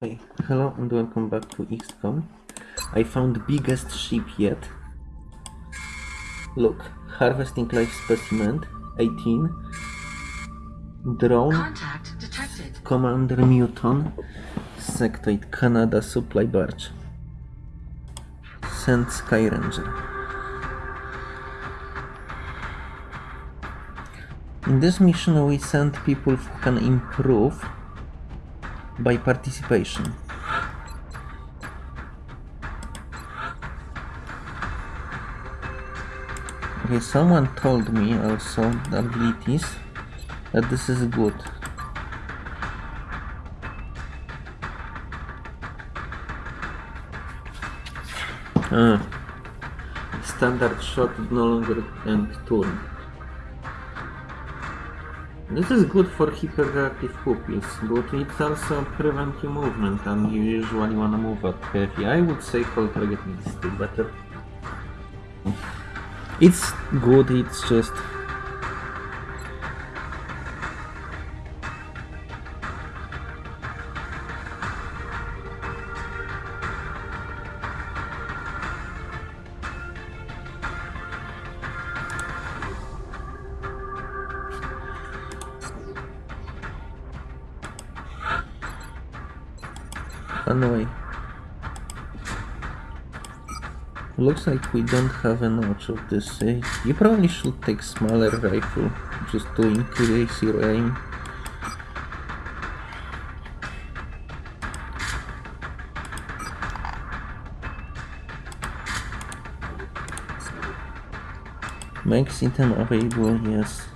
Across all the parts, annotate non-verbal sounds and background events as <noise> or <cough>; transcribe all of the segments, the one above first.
Hey, hello and welcome back to XCOM. I found the biggest ship yet. Look, harvesting life specimen, 18. Drone, Contact detected. Commander Newton, Sectoid Canada supply barge. Send Skyranger. In this mission we send people who can improve by participation. Okay, someone told me also the abilities that this is good. Ah, standard shot no longer end turn. This is good for hyperreactive pupils, but it also prevents movement and you usually wanna move up heavy. I would say cold targeting is still better. It's good, it's just... Looks like we don't have enough of this. eh? You probably should take smaller rifle just to increase your aim. Max item available, yes.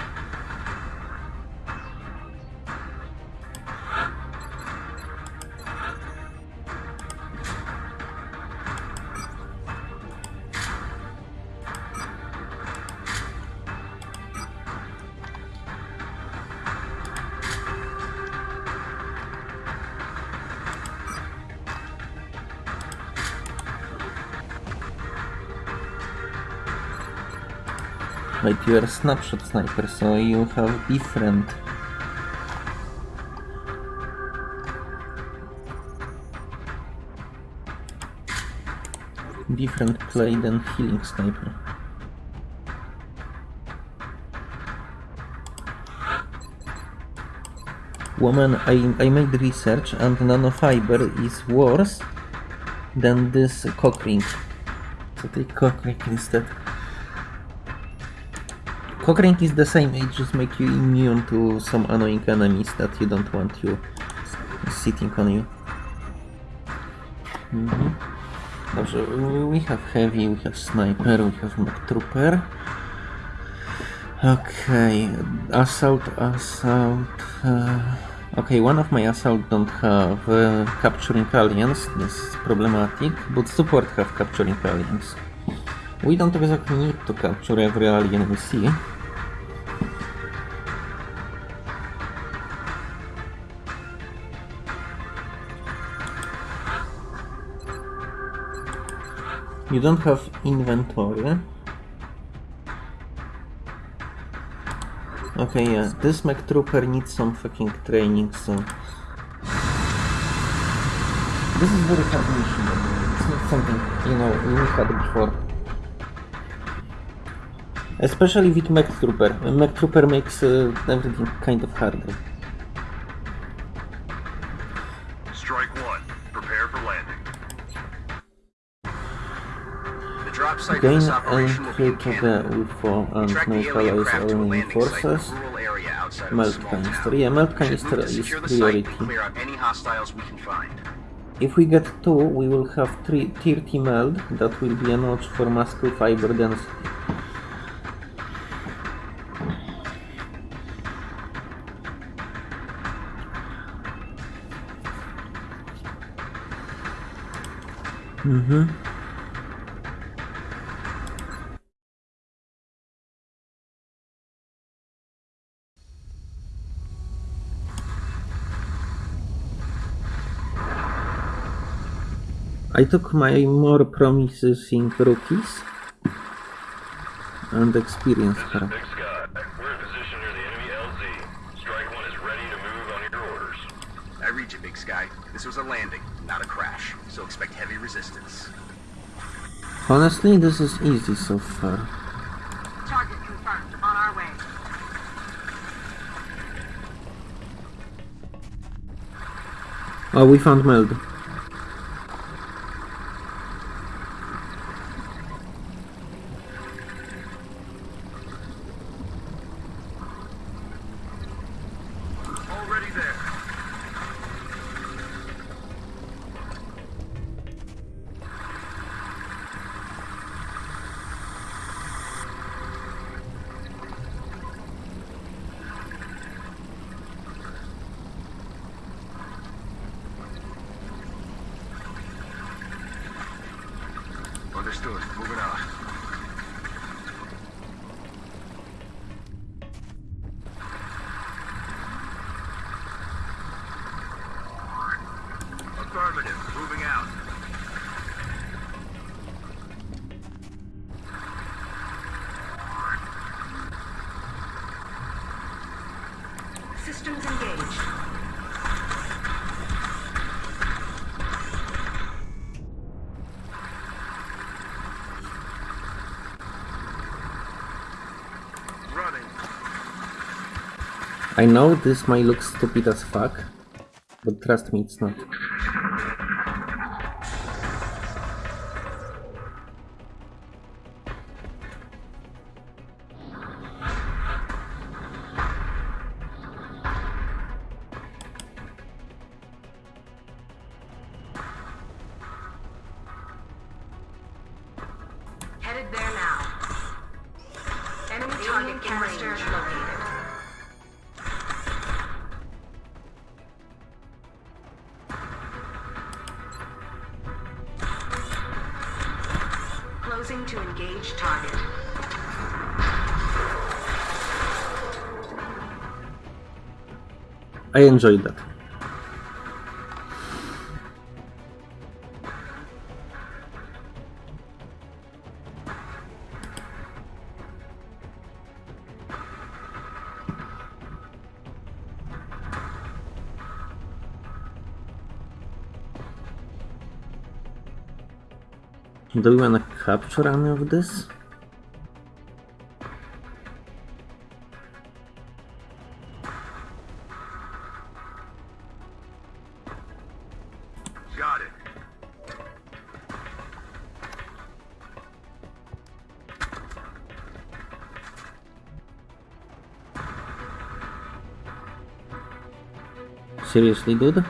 You are snapshot sniper, so you have different. Different play than healing sniper. Woman, I, I made research and nanofiber is worse than this cock ring. So take cock ring instead. Cockring is the same, it just makes you immune to some annoying enemies that you don't want you sitting on you. Mhm. Dobrze, we have heavy, we have sniper, we have mock trooper. Okay, assault, assault. Uh, okay, one of my assault don't have uh, capturing aliens, this is problematic, but support have capturing aliens. We don't exactly need to capture every alien we see. You don't have inventory. Okay, yeah, this mech trooper needs some fucking training, so... This is very hard mission, it's not something, you know, we had before. Especially with mech trooper. Mech trooper makes uh, everything kind of harder. To a enemy landing site in forces. a rural area outside Meld canister. Yeah, Meld canister is secure the site priority. clear out any hostiles we can find. If we get two, we will have three 30 meld. That will be a notch for muscle fiber density. Mm-hmm. I took my more promising rookies and experienced This is her. Big Sky. We're in near the enemy LZ. Strike one is ready to move on your orders. I read you, Big Sky. This was a landing, not a crash, so expect heavy resistance. Honestly, this is easy so far. Target confirmed. On our way. Oh, we found Meld. Already there. Understood. Moving out. Affirmative. Moving out. Systems engaged. Running. I know this might look stupid as fuck, but trust me, it's not. I enjoyed that. Do we wanna capture any of this? Seriously, dude?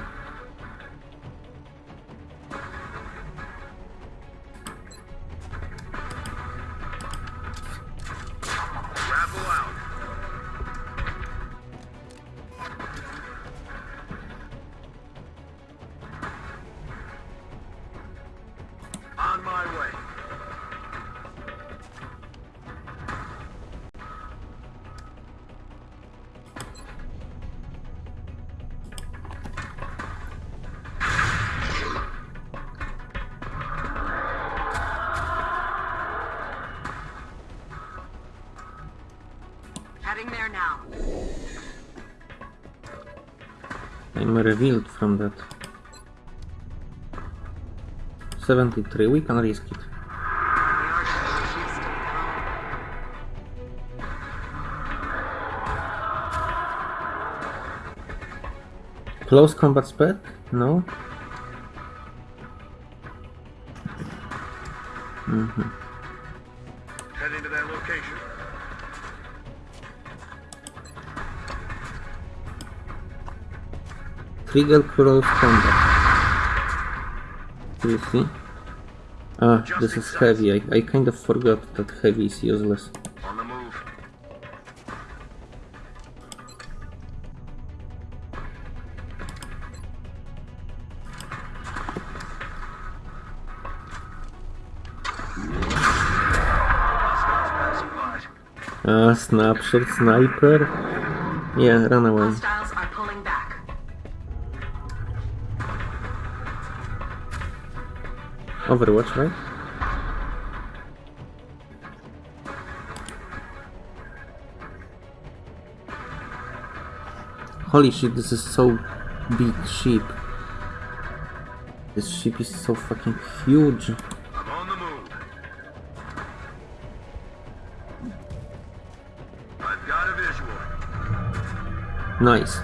I'm revealed from that. 73, we can risk it. Close combat spec? No? Trigger close combat. Do you see? Ah, this is heavy. I, I kind of forgot that heavy is useless. On the move. Hostiles passing by. Ah, snapshot sniper. Yeah, run away. Hostiles are pulling back. Overwatch, right? Holy shit, this is so big sheep. This ship is so fucking huge. Nice.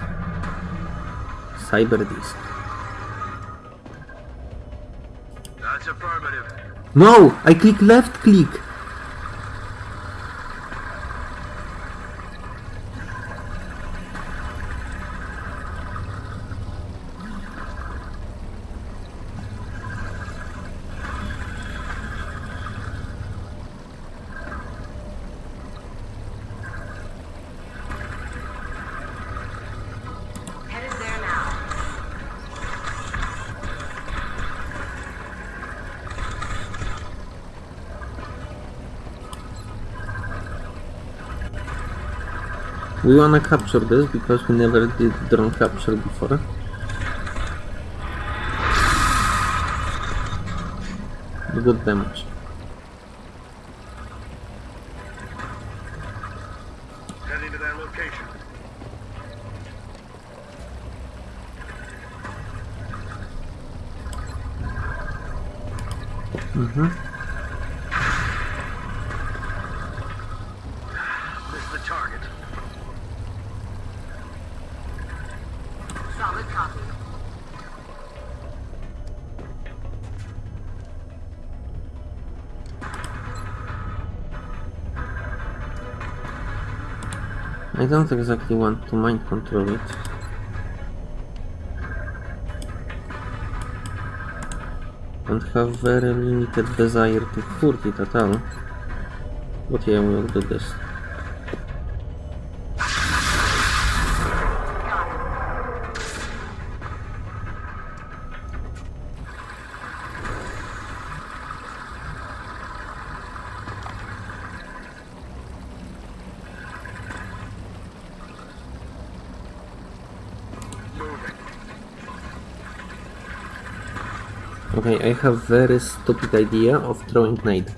Cyberdisk. No! I click left click! We wanna capture this because we never did drone capture before. Good damage. Don't exactly want to mind control it. And have very limited desire to hurt it at all. But yeah, we'll do this. Okay, I have very stupid idea of throwing nade.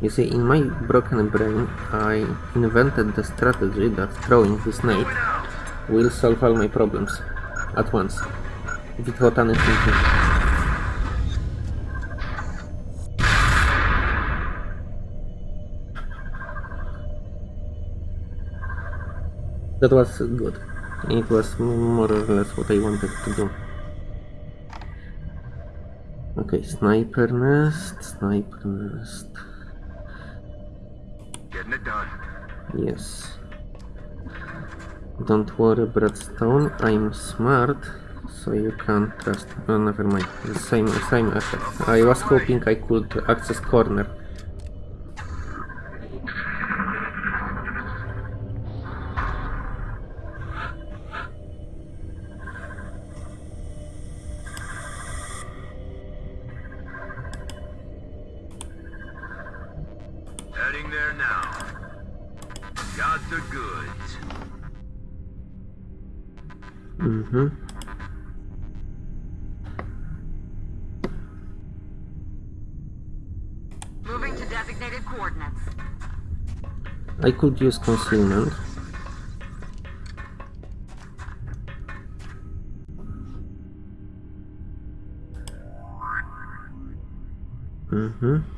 You see, in my broken brain, I invented the strategy that throwing this nade will solve all my problems at once. Without any That was good. It was more or less what I wanted to do. Okay, sniper nest, sniper nest. Getting it done. Yes. Don't worry, Bradstone. I'm smart, so you can't trust. Oh, never mind. Same, same effect. I was hoping I could access corner. Now. Got the goods. Mm-hmm. Moving to designated coordinates. I could use concealment. Mm-hmm.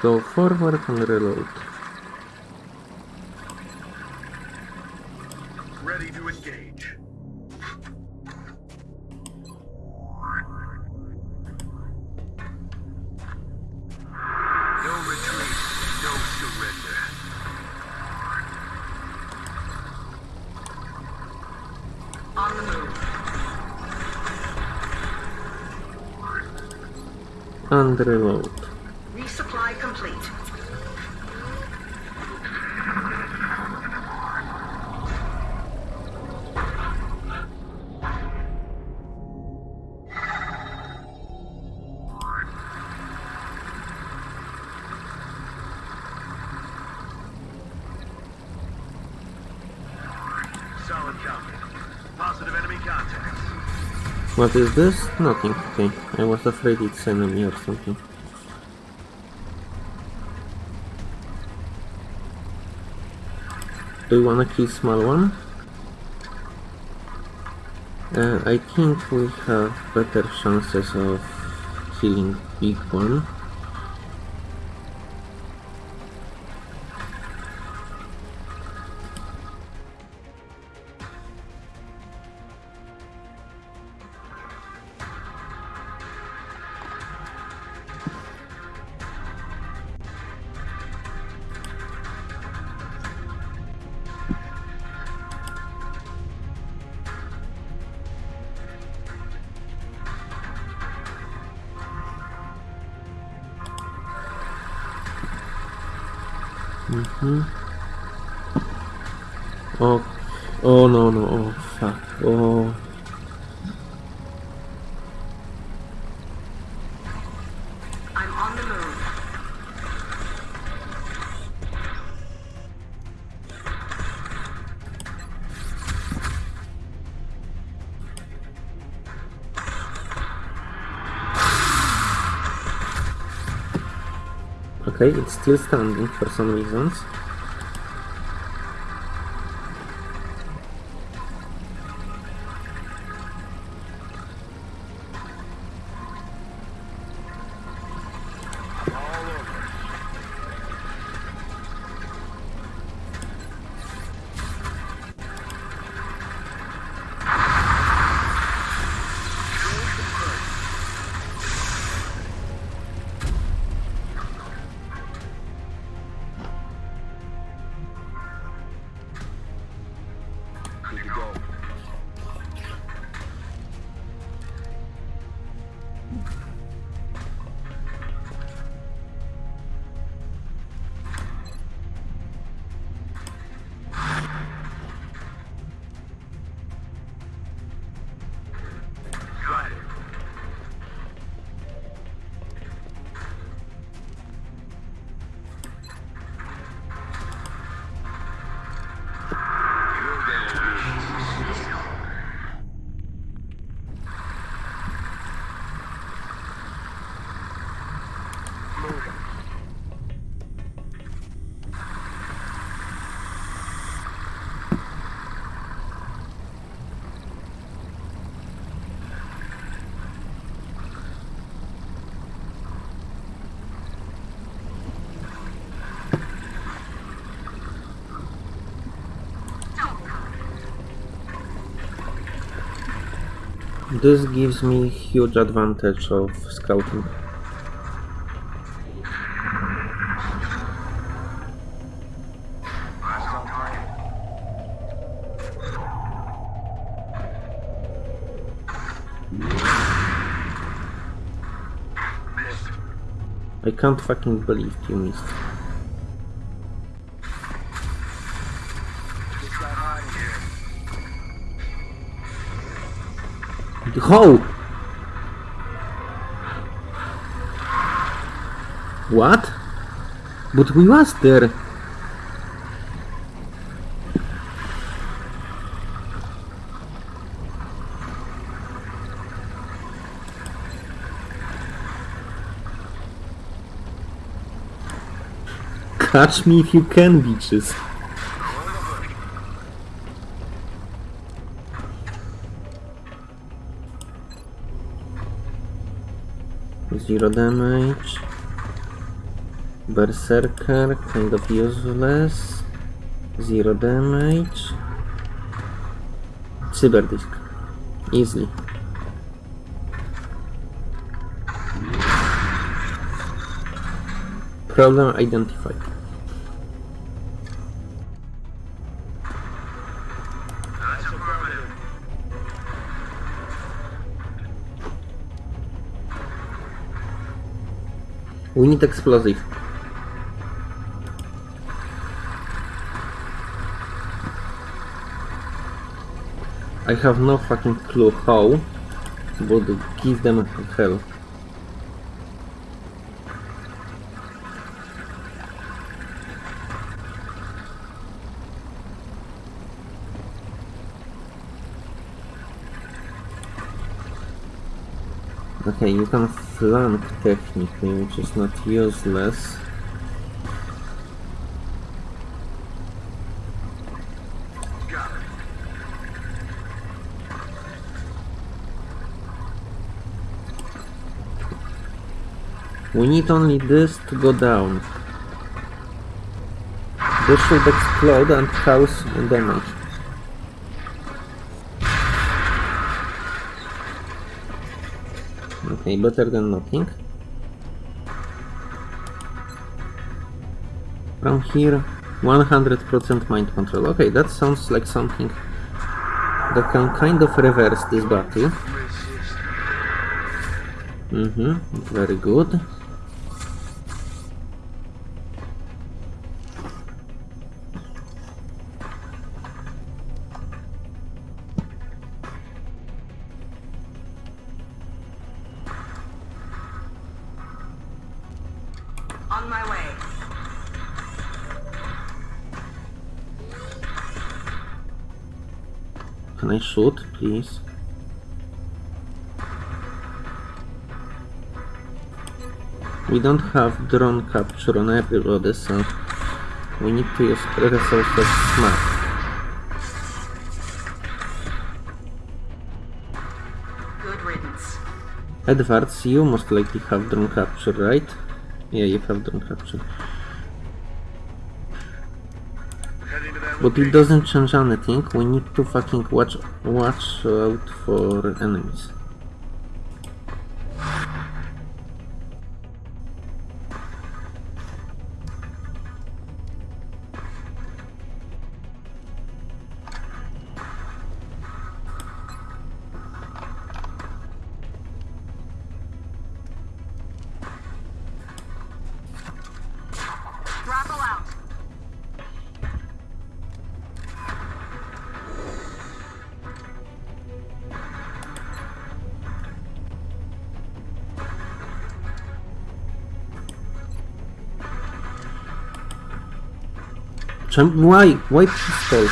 Go forward and reload. Ready to engage. No retreat, no surrender. On the move. And reload. What is this? Nothing. Okay. I was afraid it's enemy or something. Do you wanna kill small one? Uh, I think we have better chances of killing big one. Mm-hmm. Oh, oh no no, oh Okay, it's still standing for some reasons. This gives me huge advantage of scouting. I can't fucking believe you missed. What? But we was there. Catch me if you can, bitches. Zero damage. Berserker, kind of useless. Zero damage. Cyberdisk. Easily. Problem identified. We need explosive. I have no fucking clue how, but give them hell. Okay, you can flank technically, which is not useless. We need only this to go down. This should explode and cause damage. Better than nothing. From here, 100% mind control. Okay, that sounds like something that can kind of reverse this battle. Mm-hmm, very good. Please? We don't have drone capture on everybody, eh, so we need to use resources smart. Good riddance. Edwards, you most likely have drone capture, right? Yeah, you have drone capture. But it doesn't change anything. We need to fucking watch watch out for enemies. Why? Why pistol?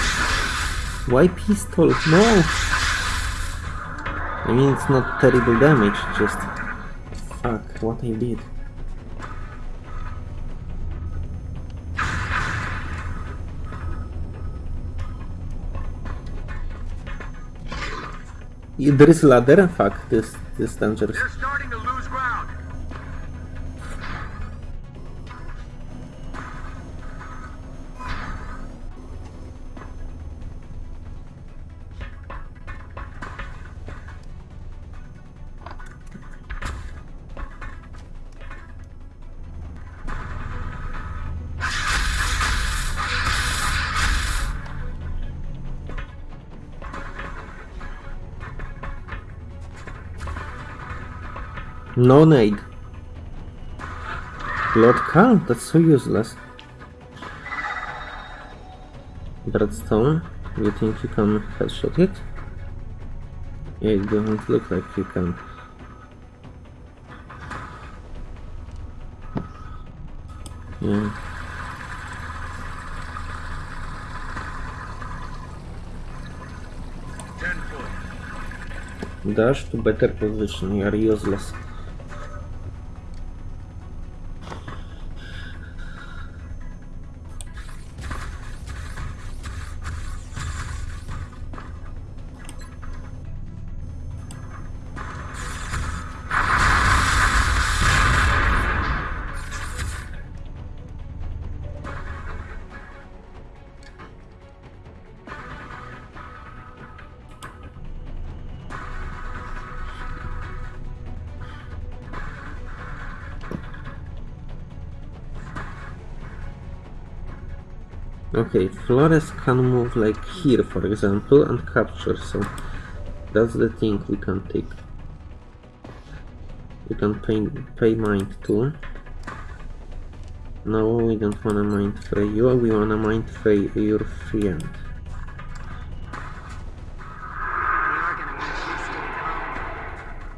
Why pistol? No! I mean, it's not terrible damage, just... Fuck, what I did. There is ladder? Fuck, this, this is dangerous. No nade. Lord Khan, that's so useless. Dreadstone, you think you can headshot it? It doesn't look like you can. Yeah. Dash to better position, you are useless. Okay, Flores can move like here, for example, and capture, so that's the thing we can take. We can pay, pay mind too. No, we don't wanna mind Fray you, we wanna mind Fray your friend.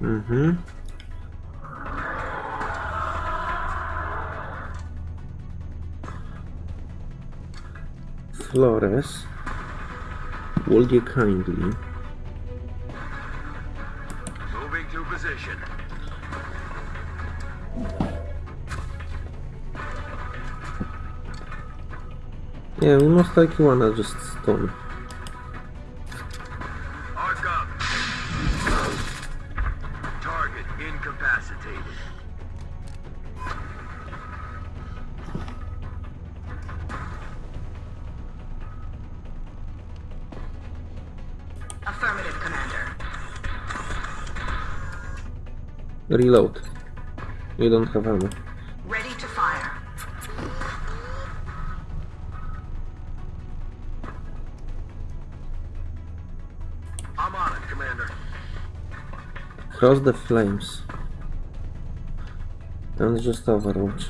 We Flores, would you kindly Moving to position. Yeah, we most likely wanna just stone. Reload. You don't have ammo. Ready to fire. I'm on it, Commander. Cross the flames. And just Overwatch.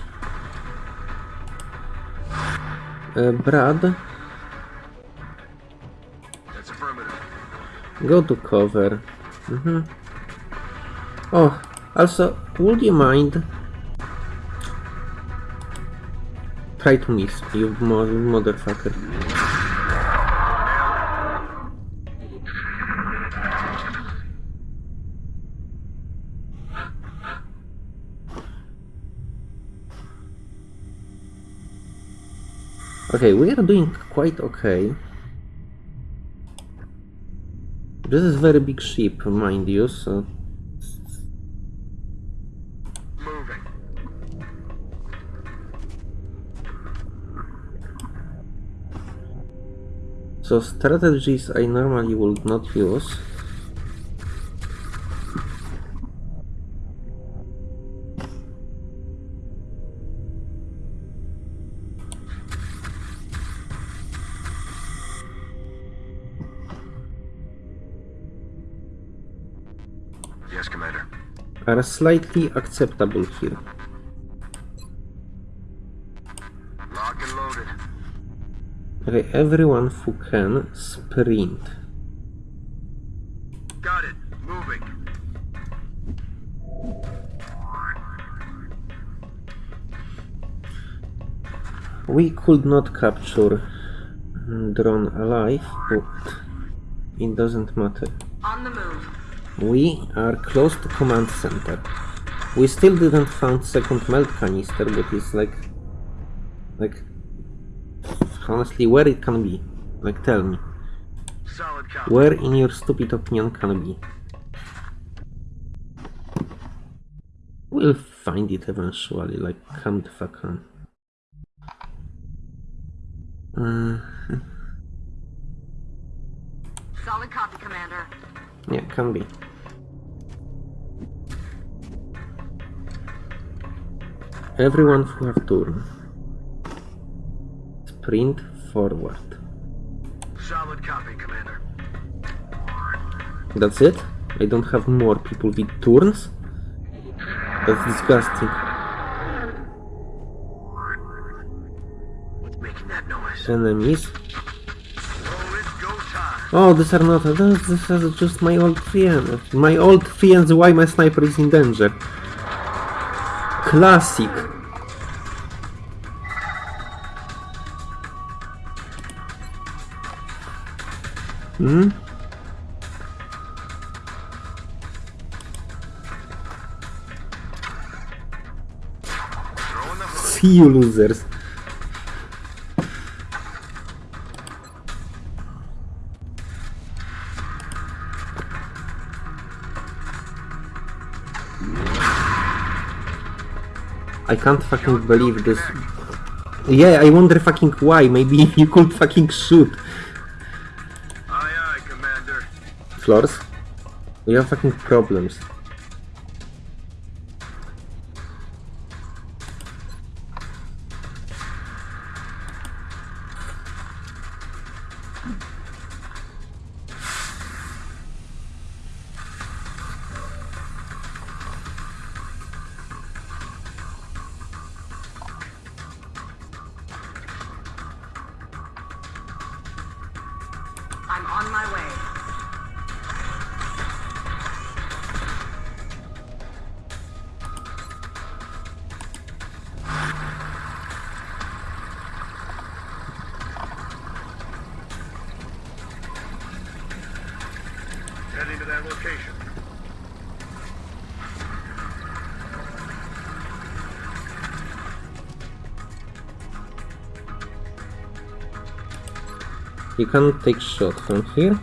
Uh, Brad, That's affirmative. go to cover. Mhm. Oh, also, would you mind? Try to miss, you mo motherfucker. Okay, we are doing quite okay. This is very big ship, mind you, so Moving. So strategies I normally would not use. Yes, Commander. Are slightly acceptable here. Everyone who can sprint. Got it. Moving. We could not capture drone alive, but it doesn't matter. On the move. We are close to command center. We still didn't found second Meld canister, but it's like, like, honestly, where it can be? Like, tell me, where in your stupid opinion can be? We'll find it eventually. Like, come the fuck on. Uh, Solid copy, Commander. yeah, can be. Everyone who have turn. Sprint forward. Solid copy, Commander. That's it? I don't have more people with turns? That's disgusting. What's making that noise? Enemies. Oh, it's go time. Oh, these are not. These, these are just my old friends. My old friends, why my sniper is in danger. Classic. Hmm? See you losers. I can't fucking believe this. Yeah, I wonder fucking why. Maybe <laughs> you could fucking shoot. Floors? We have fucking problems. You can take shot from here.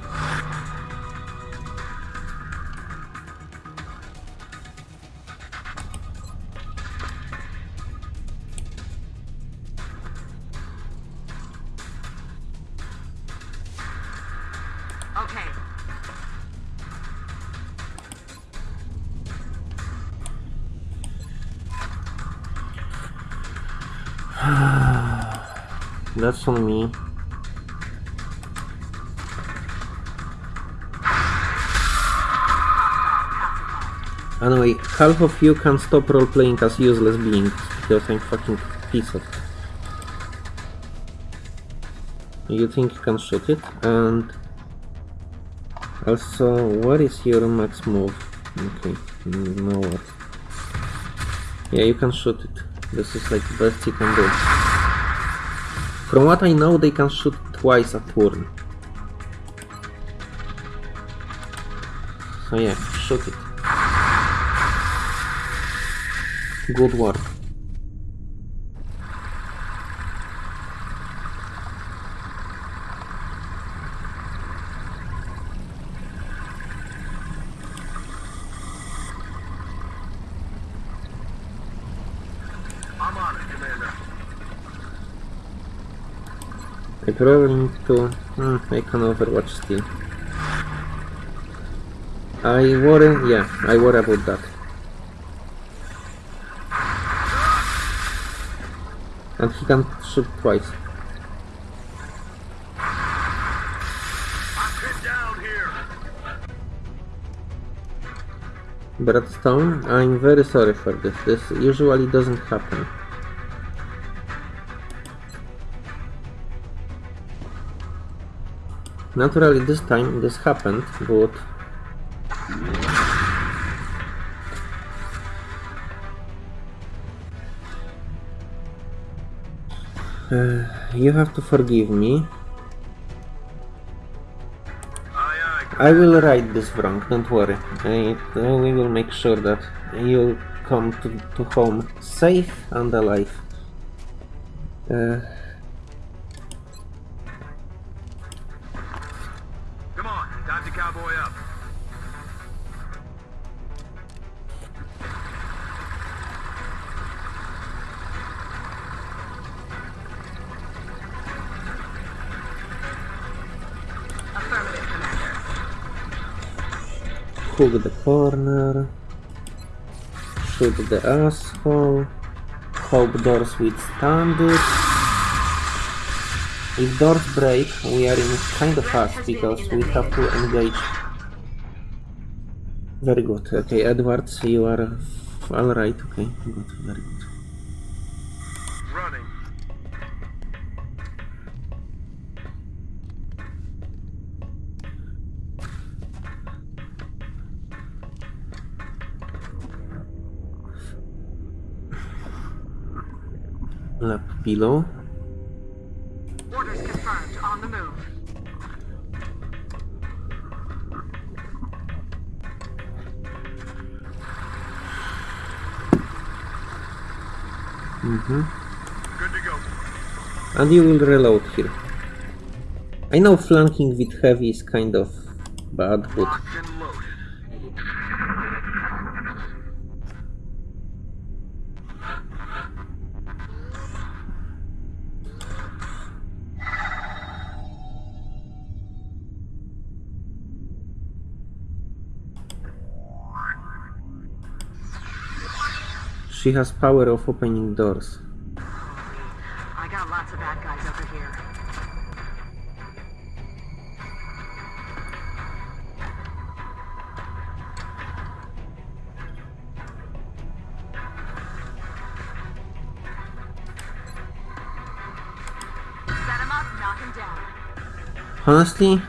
Half of you can stop role-playing as useless beings, because I'm fucking of... You think you can shoot it, and... Also, what is your max move? Okay, no what. Yeah, you can shoot it. This is like the best you can do. From what I know, they can shoot twice a turn. So yeah, shoot it. Good work. Commander. I probably need to... Hmm, I can overwatch still. I worry... yeah, I worry about that. And he can shoot twice. Bradstone, I'm very sorry for this. This usually doesn't happen. Naturally, this time this happened, but Uh, you have to forgive me. I will write this wrong, don't worry. I, uh, we will make sure that you come to, to home safe and alive. Uh, corner. Shoot the asshole. Hope doors withstand it. If doors break, we are in kind of fast because we have to engage. Very good. Okay, Edwards, you are alright. Okay, good, very good. Lap pillow. Orders confirmed. On the move. Mm-hmm. Good to go. And you will reload here. I know flanking with heavy is kind of bad, but she has power of opening doors. I got lots of bad guys over here. Set him up, knock him down. Honestly,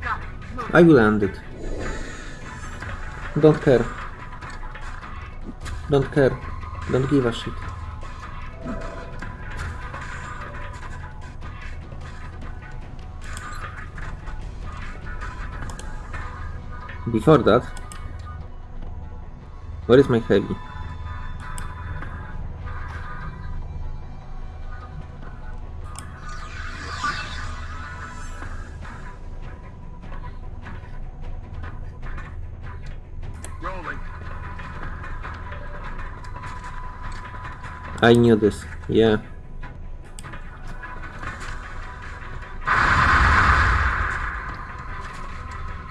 Got it. Move. I will end it. Don't care. Don't care. Don't give a shit. Before that, where is my heavy? I knew this. Yeah.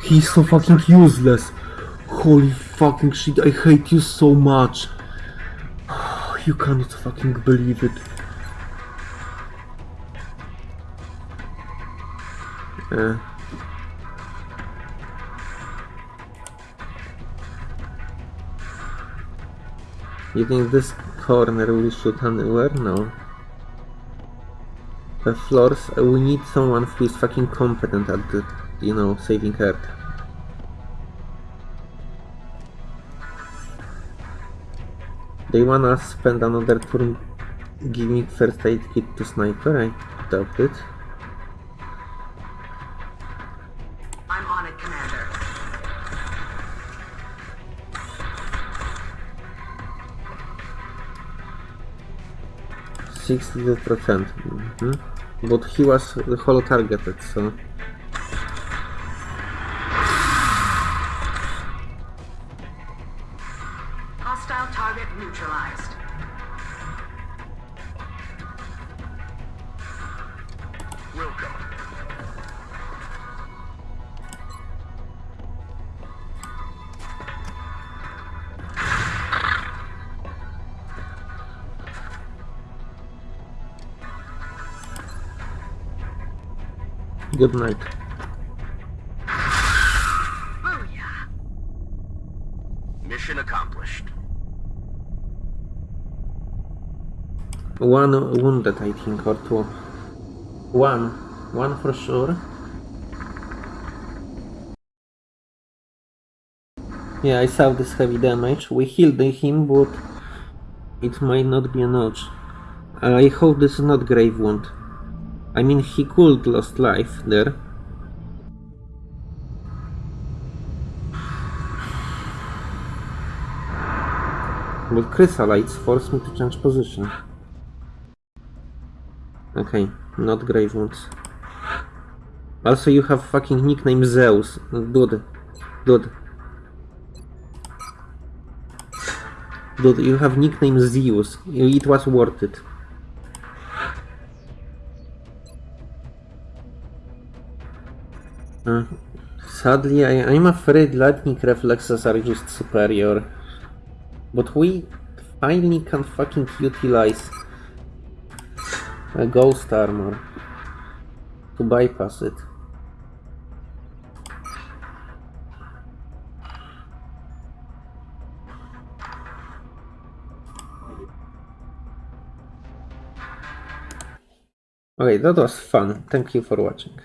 He's so fucking useless. Holy fucking shit, I hate you so much. <sighs> You cannot fucking believe it. Uh. You think this corner we shoot anywhere? No. The floors, we need someone who is fucking competent at the, you know, saving Earth. They wanna spend another turn giving first aid kit to sniper? I doubt it. 60%. Mhm. But he was holo targeted, so... good night. Mission accomplished. One wounded, I think, or two. One. One for sure. Yeah, I saw this heavy damage. We healed him, but it might not be enough. I hope this is not grave wound. I mean, he could lost life there. But chryssalids forced me to change position. Okay, not grave wounds. Also, you have fucking nickname Zeus. Dude. Dude. Dude, you have nickname Zeus. It was worth it. Uh, sadly, I, I'm afraid lightning reflexes are just superior. But we finally can fucking utilize a ghost armor to bypass it. Okay, that was fun. Thank you for watching.